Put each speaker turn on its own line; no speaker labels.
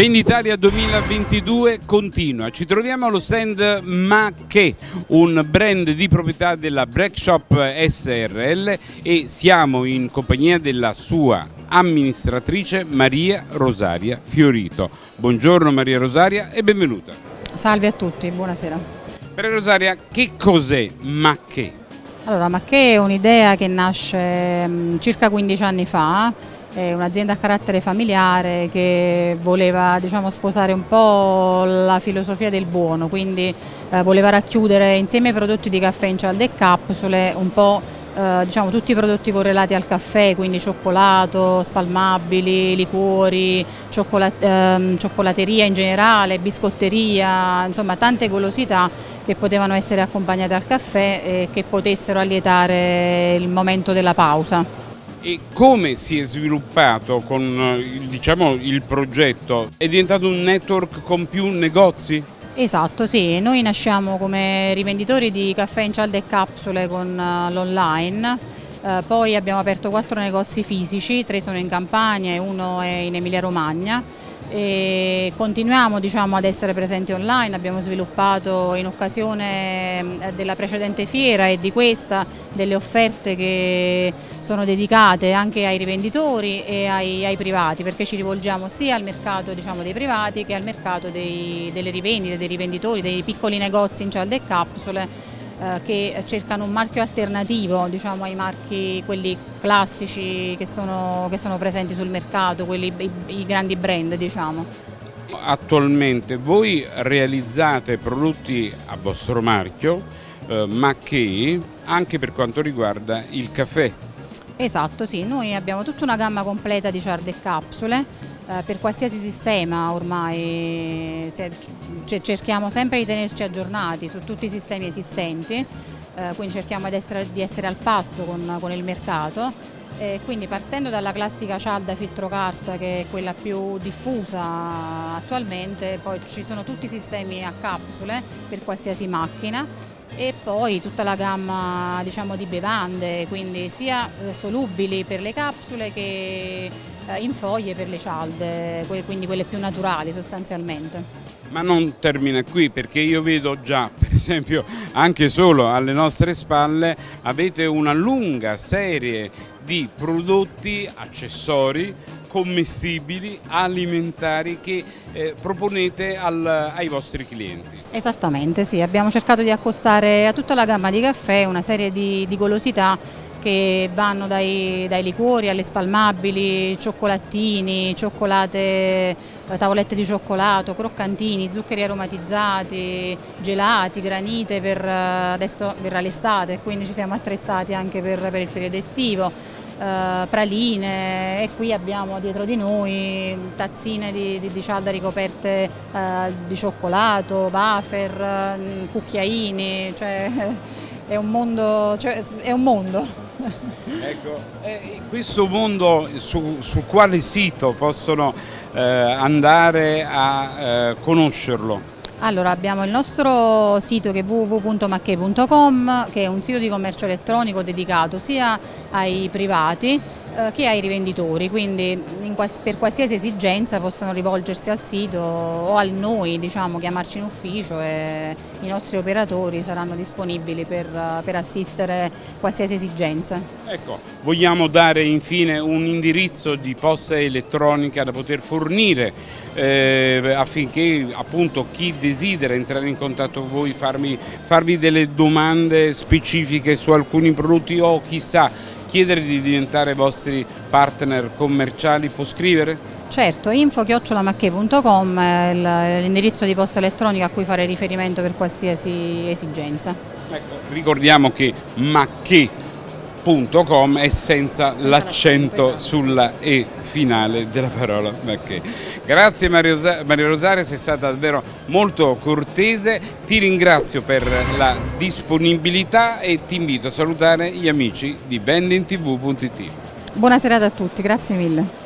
Venditalia 2022 continua, ci troviamo allo stand Ma Che, un brand di proprietà della Break Shop SRL e siamo in compagnia della sua amministratrice Maria Rosaria Fiorito. Buongiorno Maria Rosaria e benvenuta.
Salve a tutti, buonasera.
Maria Rosaria, che cos'è Ma Che?
Allora, Ma Che è un'idea che nasce mm, circa 15 anni fa un'azienda a carattere familiare che voleva diciamo, sposare un po' la filosofia del buono, quindi eh, voleva racchiudere insieme ai prodotti di caffè in cialde e capsule un po' eh, diciamo, tutti i prodotti correlati al caffè, quindi cioccolato, spalmabili, liquori, cioccolat ehm, cioccolateria in generale, biscotteria, insomma tante golosità che potevano essere accompagnate al caffè e che potessero allietare il momento della pausa.
E come si è sviluppato con eh, diciamo, il progetto? È diventato un network con più negozi?
Esatto, sì, noi nasciamo come rivenditori di caffè in cialde e capsule con uh, l'online, uh, poi abbiamo aperto quattro negozi fisici, tre sono in Campania e uno è in Emilia Romagna e continuiamo diciamo, ad essere presenti online, abbiamo sviluppato in occasione eh, della precedente fiera e di questa delle offerte che sono dedicate anche ai rivenditori e ai, ai privati perché ci rivolgiamo sia al mercato diciamo, dei privati che al mercato dei, delle rivendite, dei rivenditori, dei piccoli negozi in cialde e capsule eh, che cercano un marchio alternativo diciamo, ai marchi quelli classici che sono, che sono presenti sul mercato, quelli, i, i grandi brand diciamo.
Attualmente voi realizzate prodotti a vostro marchio eh, ma che anche per quanto riguarda il caffè.
Esatto, sì, noi abbiamo tutta una gamma completa di ciarde e capsule per qualsiasi sistema ormai cerchiamo sempre di tenerci aggiornati su tutti i sistemi esistenti, eh, quindi cerchiamo di essere, di essere al passo con, con il mercato. E quindi partendo dalla classica cialda filtro carta che è quella più diffusa attualmente, poi ci sono tutti i sistemi a capsule per qualsiasi macchina e poi tutta la gamma diciamo, di bevande, quindi sia eh, solubili per le capsule che eh, in foglie per le cialde, quindi quelle più naturali sostanzialmente.
Ma non termina qui perché io vedo già, per esempio, anche solo alle nostre spalle avete una lunga serie di prodotti, accessori, commestibili, alimentari che eh, proponete al, ai vostri clienti.
Esattamente, sì, abbiamo cercato di accostare a tutta la gamma di caffè una serie di, di golosità che vanno dai, dai, liquori alle spalmabili, cioccolatini, cioccolate, eh, tavolette di cioccolato, croccantini, zuccheri aromatizzati, gelati, granite, per, eh, adesso verrà l'estate quindi ci siamo attrezzati anche per, per il periodo estivo. Uh, praline e qui abbiamo dietro di noi tazzine di, di, di cialda ricoperte uh, di cioccolato, wafer, uh, cucchiaini, cioè è un mondo. Cioè, è un mondo.
ecco, eh, questo mondo su, su, quale sito possono eh, andare a eh, conoscerlo?
Allora abbiamo il nostro sito che è www.macchei.com che è un sito di commercio elettronico dedicato sia ai privati che ai rivenditori, quindi qual per qualsiasi esigenza possono rivolgersi al sito o a noi, diciamo, chiamarci in ufficio e i nostri operatori saranno disponibili per, per assistere qualsiasi esigenza.
Ecco, vogliamo dare infine un indirizzo di posta elettronica da poter fornire eh, affinché appunto chi desidera entrare in contatto con voi, farmi, farvi delle domande specifiche su alcuni prodotti o chissà chiedere di diventare vostri partner commerciali può scrivere?
Certo, info-macche.com è l'indirizzo di posta elettronica a cui fare riferimento per qualsiasi esigenza.
Ecco, ricordiamo che Macche www.macchinari.com e senza, senza l'accento esatto. sulla E finale della parola Macché. Grazie Mario, Mario Rosario, sei stata davvero molto cortese, ti ringrazio per la disponibilità e ti invito a salutare gli amici di vendingtv.it.
Buona serata a tutti, grazie mille.